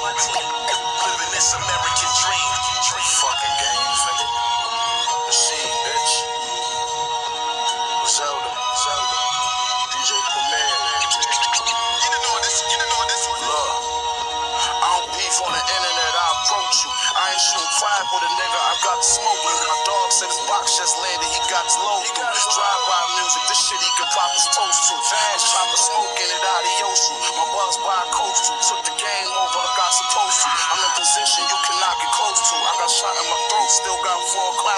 Living this American dream. Bitch. Zelda, Zelda, this. Look, I don't beef on the internet, I approach you. I ain't shootin' five with a nigga, I got smoke. My dog said his box just landed, he got his load. Drive-by music, this shit he can pop his toast to. Fast smoke in it out of My buzz by a coast to, took the game.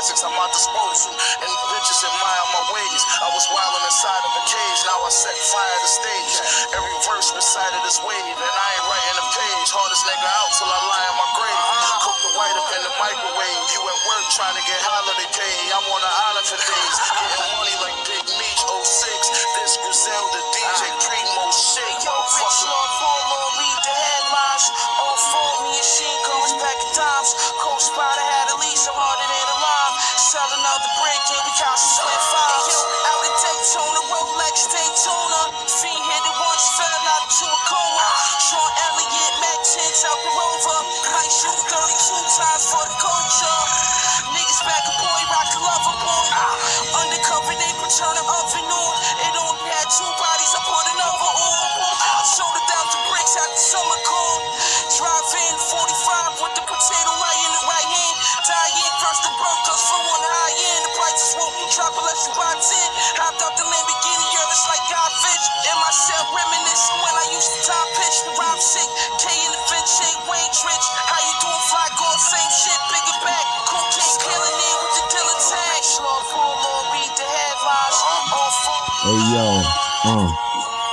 Classics at disposal. And bitches admire my ways. I was wilding inside of a cage, now I set fire to stage. Every verse recited this wave, and I ain't writing a page. Hardest nigga out till I lie in my grave. Cook the white up in the microwave. You at work trying to get holiday pay. I'm on an island for days. Undercover, they turn the oven on. It only had two bodies, I put another on. It down to bricks after summer cold. Drive in 45 with the potato right in the right hand. Die in first the broke us for one high end. The prices won't be drop unless you buy 10. Hopped out the Lamborghini, yeah, it's like Godfish. In my cell, reminiscing when I used to top pitch. The rhyme sick, K in the Finch, shake, Wayne Trich. Yo, uh,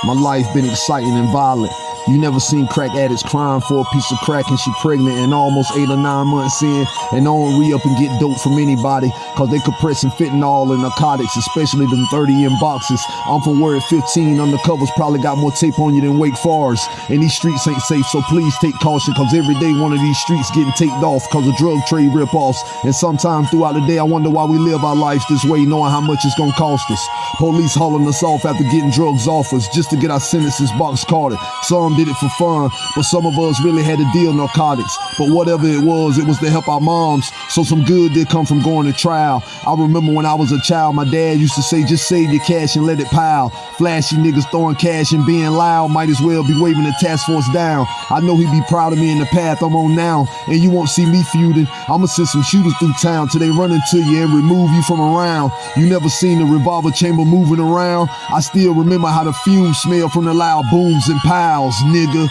my life been exciting and violent. You never seen crack addicts crying for a piece of crack and she pregnant and almost eight or nine months in and don't re up and get dope from anybody cause they compress and fentanyl and narcotics, especially them 30 in boxes. I'm from where at 15 undercovers probably got more tape on you than Wake Forest. And these streets ain't safe, so please take caution cause every day one of these streets getting taped off cause of drug trade rip-offs. And sometimes throughout the day I wonder why we live our lives this way knowing how much it's gonna cost us. Police hauling us off after getting drugs off us just to get our sentences box carded. Some did it for fun, but some of us really had to deal narcotics. But whatever it was, it was to help our moms. So some good did come from going to trial. I remember when I was a child, my dad used to say, just save your cash and let it pile. Flashy niggas throwing cash and being loud might as well be waving the task force down. I know he'd be proud of me in the path I'm on now, and you won't see me feuding. I'ma send some shooters through town till they run into you and remove you from around. You never seen the revolver chamber moving around. I still remember how the fumes smell from the loud booms and piles, nigga.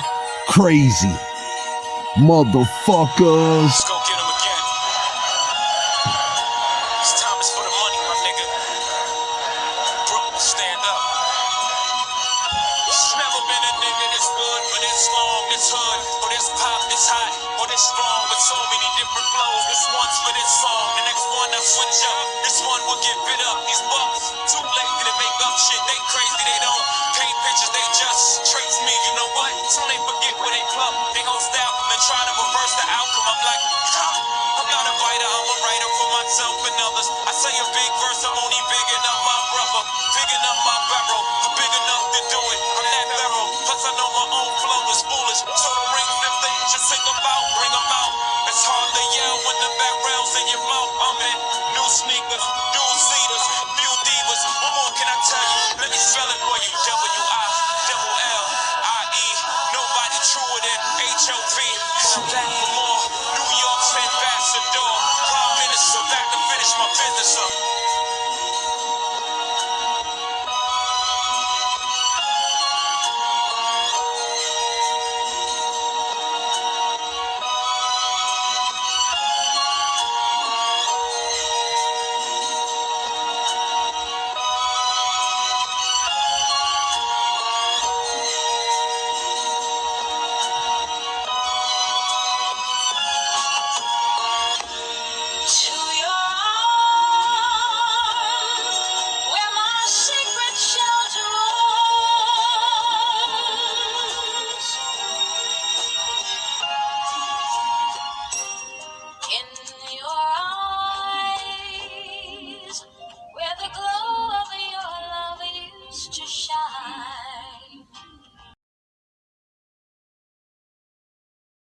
Crazy. Motherfuckers. Let's go get him again. This time is for the money, my nigga. Brooklyn, stand up. It's never been a nigga this good for this long, this hood, or this pop, this hot, or this strong, with so many different flows. This one's for this song, the next one I switch up. This one will get bit up. Others. I say a big verse, I'm only big enough, my brother. Big enough, my barrel.